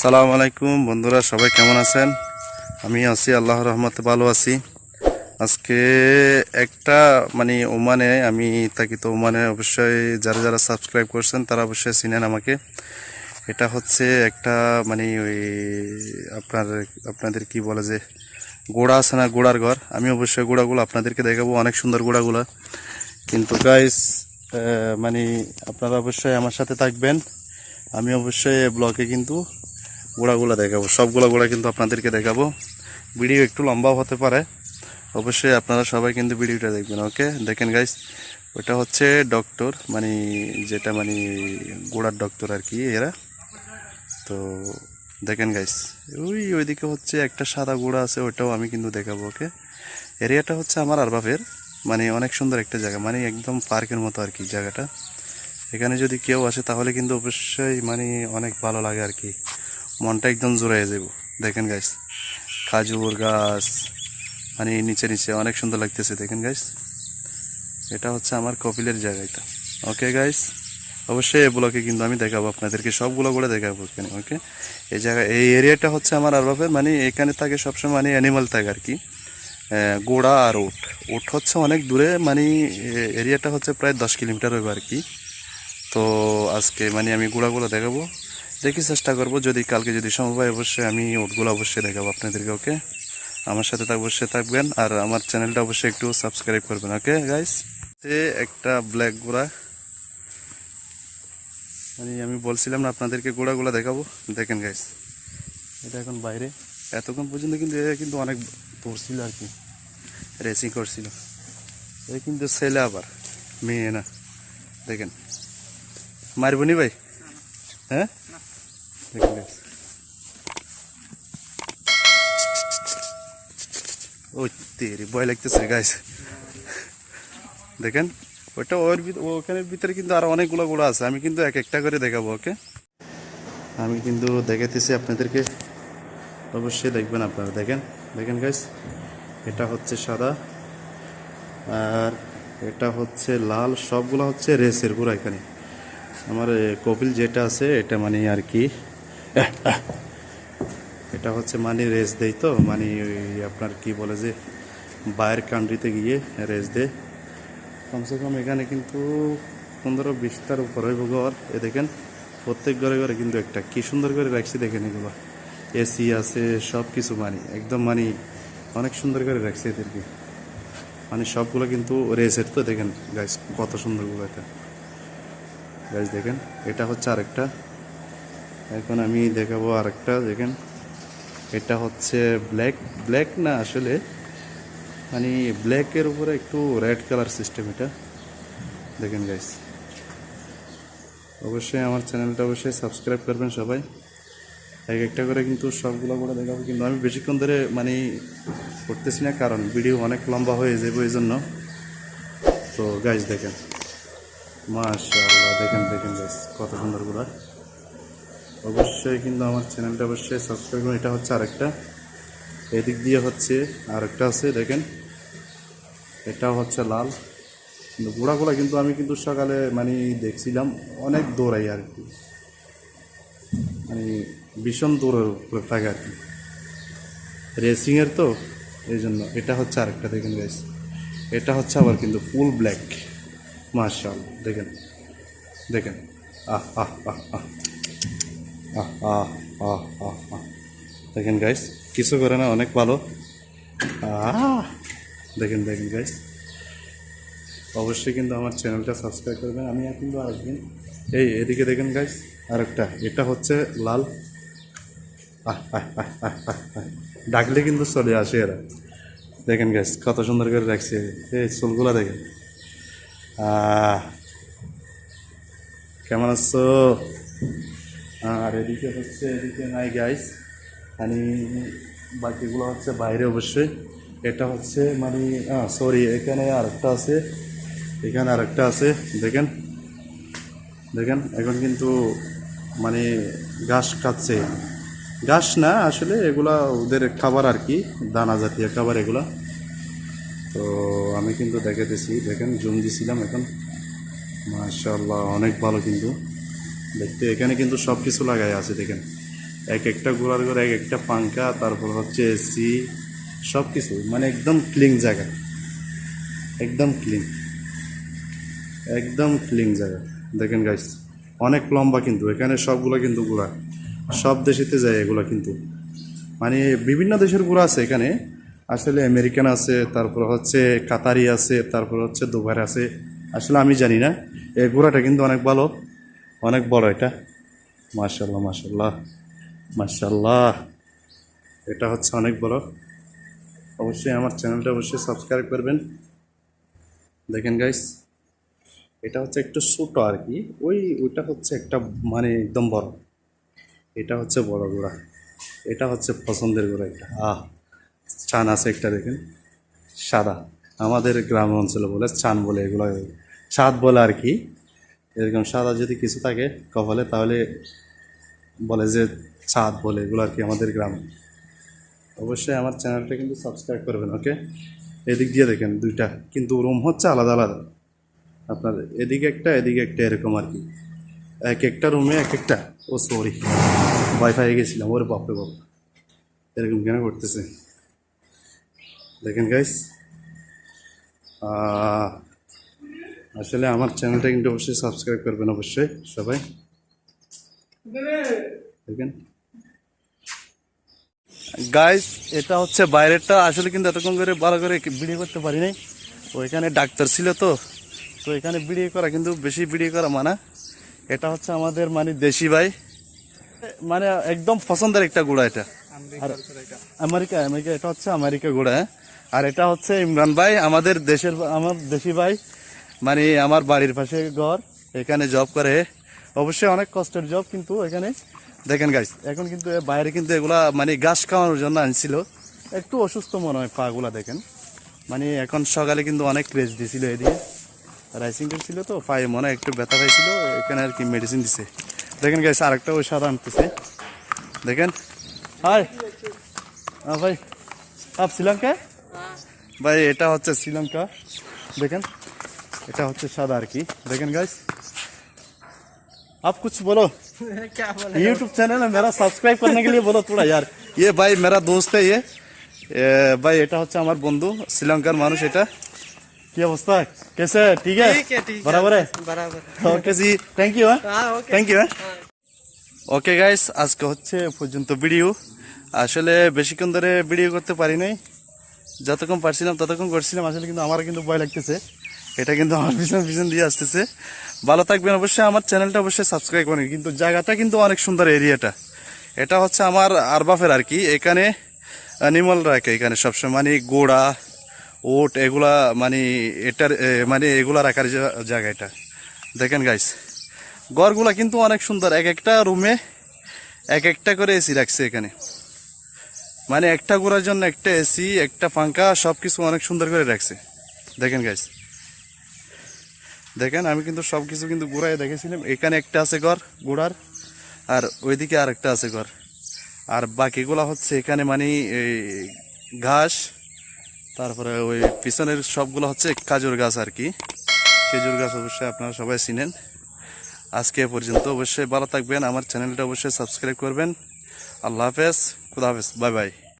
সালাম আলাইকুম বন্ধুরা, সবাই কেমন আছেন? আমি আছি আল্লাহ রহমতে ভালো আছি। আজকে একটা মানে ওমানে, আমি থাকি তো ওমানে, অবশ্যই যারা যারা সাবস্ক্রাইব করছেন, তারা অবশ্যই চিনেন আমাকে। এটা হচ্ছে একটা মানে ওই আপনার, আপনাদের কি বলে যে, গোড়া আছে না, গোড়ার ঘর? আমি অবশ্যই গোড়াগুলো আপনাদেরকে দেখাবো, অনেক সুন্দর গোড়াগুলো। কিন্তু গাইস মানে আপনারা অবশ্যই আমার সাথে থাকবেন। আমি অবশ্যই ব্লগে কিন্তু গোড়াগুলো দেখাবো। সবগুলো গোড়া কিন্তু আপনাদেরকে দেখাবো। ভিডিও একটু লম্বাও হতে পারে। অবশ্যই আপনারা সবাই কিন্তু ভিডিওটা দেখবেন, ওকে? দেখেন গাইস ওটা হচ্ছে ডক্টর মানে যেটা মানে গোড়ার ডক্টর আর কি এরা। তো দেখেন গাইস ওই ওইদিকে হচ্ছে একটা সাদা গোড়া আছে, ওটাও আমি কিন্তু দেখাবো, ওকে? এরিয়াটা হচ্ছে আমার আরবাফের মানে অনেক সুন্দর একটা জায়গা মানে একদম পার্কের মতো আর কি জায়গাটা। এখানে যদি কেউ আসে তাহলে কিন্তু অবশ্যই মানে অনেক ভালো লাগে আর কি। মনটা একদম জোড়াইয়ে যাব দেখেন গাইস খাজুর গাছ মানে নিচে নিচে অনেক সুন্দর লাগতেছে, দেখেন গাইস এটা হচ্ছে আমার কপিলের জায়গা এটা। ওকে গাইস অবশ্যই এই ব্লকে কিন্তু আমি দেখাবো, আপনাদেরকে সবগুলো করে দেখাবো এখানে ওকে এই জায়গা, এই এরিয়াটা হচ্ছে আমার আরবাফের মানে এখানে থাকে সবসময় মানে অ্যানিমাল থাকে আর কি। গোড়া আর উট উট হচ্ছে অনেক দূরে মানে এরিয়াটা হচ্ছে প্রায় দশ কিলোমিটার হবে আর কি। তো আজকে মানে আমি গোড়াগুলো দেখাবো। দেখি চেষ্টা করব, যদি কালকে যদি সম্ভব হয় অবশ্যই আমি ওটগুলো অবশ্যই দেখাবো আপনাদেরকে, ওকে? আমার সাথে অবশ্যই থাকবেন, আর আমার চ্যানেলটা অবশ্যই একটু সাবস্ক্রাইব করবেন, ওকে গাইস একটা ব্ল্যাক গোড়া। মানে আমি বলছিলাম না আপনাদেরকে গোড়াগুলো দেখাবো। দেখেন গাইস এটা এখন বাইরে। এতক্ষণ পর্যন্ত কিন্তু এ কিন্তু অনেক দৌড়ছিল আর কি। রেসিং করছিল। এ কিন্তু ছেলে আবার, মেয়ে না। দেখেন মারবনি ভাই? হ্যাঁ? Guys। ওই তেরি ভয় লাগতেছে গাইস দেখেন ওইটা ওর ওখানের ভিতরে কিন্তু আরও অনেকগুলো গুলো আছে আমি কিন্তু এক একটা করে দেখাবো ওকে আমি কিন্তু দেখাতেছি আপনাদেরকে অবশ্যই দেখবেন আপনারা দেখেন দেখেন গাইস এটা হচ্ছে সাদা আর এটা হচ্ছে লাল সবগুলো হচ্ছে রেসের পুরো এখানে আমার কপিল যেটা আছে এটা মানে আর কি এটা হচ্ছে মানে রেস দেয় তো মানে আপনার কি বলে যে, বাইরের কান্ট্রিতে গিয়ে রেস দেয় কমসে কম এখানে কিন্তু পনেরো বিশটার উপর হইব ঘর এ দেখেন, প্রত্যেক ঘরে ঘরে কিন্তু একটা, কি সুন্দর করে রাখছি দেখেন এগুলো। এসি আছে সব কিছু মানে একদম মানে অনেক সুন্দর করে রাখছি এদেরকে। মানে সবগুলো কিন্তু রেসের তো দেখেন গাইস কত সুন্দরগুলো এটা। গাইস দেখেন, এটা হচ্ছে আরেকটা। এখন আমি দেখাবো আরেকটা, দেখেন। এটা হচ্ছে ব্ল্যাক ব্ল্যাক না আসলে মানে ব্ল্যাকের উপরে একটু রেড কালার সিস্টেম এটা। দেখেন গাইস অবশ্যই আমার চ্যানেলটা অবশ্যই সাবস্ক্রাইব করবেন সবাই। এক একটা করে কিন্তু সবগুলো করে দেখাবো, কিন্তু আমি বেশিক্ষণ ধরে মানে করতেছি না, কারণ ভিডিও অনেক লম্বা হয়ে যাবে এই জন্য তো গাইস দেখেন। মাশাআল্লাহ, দেখেন দেখেন গাইস কত সুন্দরগুলা। অবশ্যই কিন্তু আমার চ্যানেলটা অবশ্যই সাবস্ক্রাইব করুন এটা হচ্ছে আরেকটা। এদিক দিয়ে হচ্ছে আরেকটা আছে, দেখেন। এটাও হচ্ছে লাল। কিন্তু গোড়াগুলা কিন্তু আমি কিন্তু সকালে মানে দেখছিলাম, অনেক দৌড়াই আর কি। মানে ভীষণ দৌড়ের উপরে থাকে আর কি। রেসিংয়ের তো, এই জন্য এটা হচ্ছে আরেকটা, দেখেন গাইস এটা হচ্ছে আবার কিন্তু ফুল ব্ল্যাক মার্শাল দেখেন। দেখেন। আহ আহ আহ আহ আহ আহ আহ আহ আহ দেখেন গাইস কিছু করে না, অনেক ভালো। দেখেন দেখেন গাইস অবশ্যই কিন্তু আমার চ্যানেলটা সাবস্ক্রাইব করবেন। আমি কিন্তু আরেকদিন এই, এদিকে দেখেন গাইস আরেকটা। এটা হচ্ছে লাল। ডাকলে কিন্তু চলে আসে এরা। দেখেন গাইস কত সুন্দর করে রাখছে এই চুলগুলা দেখেন। কেমন আছো? আর এদিকে হচ্ছে, এদিকে নাই গাইস মানে বাকিগুলো হচ্ছে বাইরে অবশ্যই। এটা হচ্ছে মানে সরি এখানে আরেকটা আছে। এখানে আরেকটা আছে, দেখেন। দেখেন, এখন কিন্তু মানে ঘাস খাচ্ছে। ঘাস না, আসলে এগুলা ওদের খাবার আর কি দানা জাতীয় খাবার এগুলা। তো আমি কিন্তু দেখাতেছি দেখেন, জুম দিছিলাম এখন। মাশাল্লাহ অনেক ভালো কিন্তু। দেখতে, এখানে কিন্তু সব কিছু লাগাই আছে, দেখেন। এক একটা ঘোরার ঘরে, এক একটা পাঙ্খা তারপর হচ্ছে এসি সব কিছু মানে একদম ক্লিন জায়গা। একদম ক্লিন একদম ক্লিন জায়গা। দেখেন গাইস অনেক লম্বা কিন্তু, এখানে সবগুলো কিন্তু ঘোরা সব দেশেতে যায় এগুলো কিন্তু। মানে বিভিন্ন দেশের ঘোড়া আছে এখানে। আসলে আমেরিকান আছে, তারপর হচ্ছে কাতারি আছে, তারপর হচ্ছে দুবার আছে। আসলে আমি জানি না, এই ঘোড়াটা কিন্তু অনেক ভালো। অনেক বড় এটা। মার্শাল্লাহ মার্শাল্লাহ মার্শাল্লাহ এটা হচ্ছে অনেক বড়। অবশ্যই আমার চ্যানেলটা অবশ্যই সাবস্ক্রাইব করবেন। দেখেন গাইস এটা হচ্ছে একটু ছোটো আর কি। ওই, ওইটা হচ্ছে একটা মানে একদম বড়। এটা হচ্ছে বড় গোড়া। এটা হচ্ছে পছন্দের ঘোড়া একটা আহ, চান আছে একটা দেখেন। সাদা। আমাদের গ্রাম অঞ্চলে বলে চান বলে এগুলো। চাঁদ বলে আর কি। এরকম সাদা যদি কিছু থাকে কপালে, তাহলে বলে যে ছাদ বলে, এগুলো আর কি আমাদের গ্রামে। অবশ্যই আমার চ্যানেলটা কিন্তু সাবস্ক্রাইব করবেন ওকে এদিক দিয়ে দেখেন দুইটা, কিন্তু রুম হচ্ছে আলাদা আলাদা। আপনার এদিকে একটা এদিকে একটা, এরকম আর কি। এক একটা রুমে এক একটা। ও সরি ওয়াইফাই গেছিলাম, ওর বাপরে বাপ। এরকম কেন করতেছে? দেখেন গাইস আসলে আমার চ্যানেলটা কিন্তু অবশ্যই সাবস্ক্রাইব করবেন অবশ্যই সবাই। দেখেন। গাইস এটা হচ্ছে বাইরেরটা। আসলে কিন্তু এতক্ষণ করে ভালো করে ভিডিও করতে পারি নাই। ওইখানে ডাক্তার ছিল তো। তো এখানে ভিডিও করা কিন্তু বেশি ভিডিও করা মানা। এটা হচ্ছে আমাদের মানে দেশি ভাই। মানে একদম পছন্দের একটা গুড়া এটা। আর আমেরিকা আমেরিকা এটা হচ্ছে আমেরিকা গুড়া হ্যাঁ? আর এটা হচ্ছে ইমরান ভাই আমাদের দেশের আমার দেশি ভাই। মানে আমার বাড়ির পাশে ঘর এখানে জব করে। অবশ্যই অনেক কষ্টের জব কিন্তু এখানে। দেখেন গাইস এখন কিন্তু বাইরে কিন্তু এগুলা মানে গাছ খাওয়ানোর জন্য আনছিল। একটু অসুস্থ মনে হয় পাগুলা দেখেন। মানে এখন সকালে কিন্তু অনেক রেস্ট দিয়েছিল এদিকে। রাইসিং করছিল তো পায়ে মনে হয় একটু ব্যথা পাইছিল এখানে আর কি মেডিসিন দিছে। দেখেন গাইস আরেকটা ওই সাদা আনতেছে। দেখেন। হাই। হ্যাঁ ভাই আপ শ্রীলঙ্কা ভাই এটা হচ্ছে শ্রীলঙ্কা। দেখেন। এটা হচ্ছে সাদা আর কি দেখেন गाइस आप कुछ बोलो क्या बोले यूट्यूब चैनल है मेरा सब्सक्राइब करने के लिए बोलो थोड़ा यार ये भाई मेरा दोस्त है ये এ, ভাই এটা হচ্ছে আমার বন্ধু শ্রীলঙ্কার মানুষ এটা কি অবস্থা কেসে ঠিক আছে ठीक है ठीक है বরাবর बराबर ওকে জি থ্যাংক ইউ হ্যাঁ हाँ okay thank you okay guys আজকে হচ্ছে এ পর্যন্ত ভিডিও আসলে বেশিক্ষণ ধরে ভিডিও করতে পারি নাই যতক্ষণ পারছিলাম ততক্ষণ করছিলাম আসলে কিন্তু আমার কিন্তু ভয় লাগতেছে এটা কিন্তু আমার পিছন পিছন দিয়ে আসতেছে। ভালো থাকবেন অবশ্যই, আমার চ্যানেলটা অবশ্যই সাবস্ক্রাইব করেন। কিন্তু জায়গাটা কিন্তু অনেক সুন্দর এরিয়াটা। এটা হচ্ছে আমার আরবাফের আর কি। এখানে অ্যানিমাল রাখে এখানে সবসময় মানে গোড়া, ওট, এগুলা মানে এটার মানে এগুলা রাখার জায়গা এটা। দেখেন গাইস ঘরগুলা কিন্তু অনেক সুন্দর। এক একটা রুমে এক একটা করে এসি রাখছে এখানে। মানে একটা ঘোরার জন্য একটা এসি একটা পাঙ্খা সব কিছু অনেক সুন্দর করে রাখছে। দেখেন গাইস দেখেন, আমি কিন্তু সব কিছু কিন্তু ঘুরাই দেখেছিলাম এখানে একটা আছে ঘর, ঘোড়ার, আর ওইদিকে আর একটা আছে ঘর। আর বাকিগুলো হচ্ছে এখানে মানে এই ঘাস, তারপরে ওই পিছনের সবগুলো হচ্ছে কাজুর গাছ আর কি। খেজুর গাছ অবশ্যই আপনারা সবাই চিনেন। আজকে পর্যন্ত অবশ্যই ভালো থাকবেন। আমার চ্যানেলটা অবশ্যই সাবস্ক্রাইব করবেন। আল্লাহ হাফেজ, খুদা হাফেজ, বাই বাই।